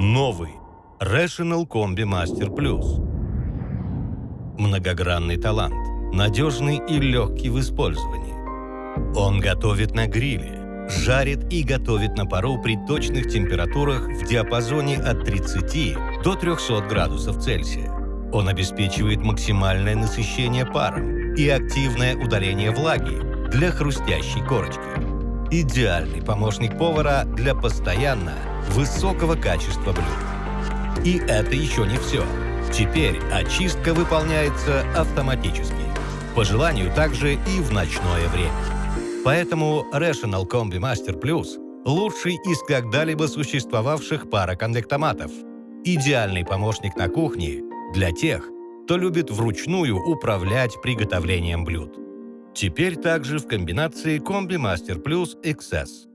Новый Rational Combi Master Plus. Многогранный талант, надежный и легкий в использовании. Он готовит на гриле, жарит и готовит на пару при точных температурах в диапазоне от 30 до 300 градусов Цельсия. Он обеспечивает максимальное насыщение паром и активное удаление влаги для хрустящей корочки. Идеальный помощник повара для постоянно высокого качества блюд. И это еще не все. Теперь очистка выполняется автоматически. По желанию также и в ночное время. Поэтому Rational Combi Master Plus – лучший из когда-либо существовавших пароконвектоматов. Идеальный помощник на кухне для тех, кто любит вручную управлять приготовлением блюд. Теперь также в комбинации Combi Master Plus XS.